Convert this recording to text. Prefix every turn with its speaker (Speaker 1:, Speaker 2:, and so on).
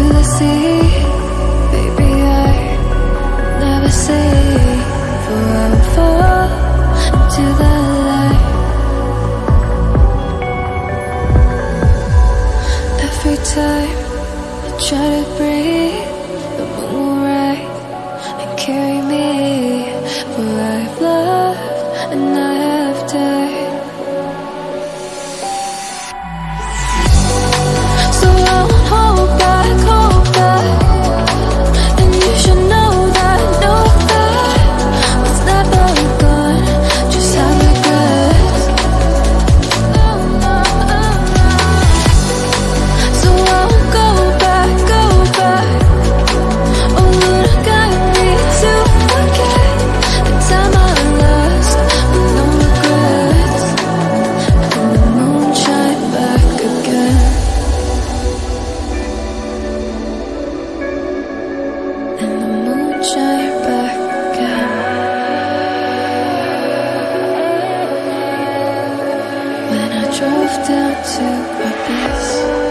Speaker 1: to the sea. Baby, I never say for I will fall into the light. Every time I try to breathe, the moon will rise and carry me. For I've loved and I drove down to abyss.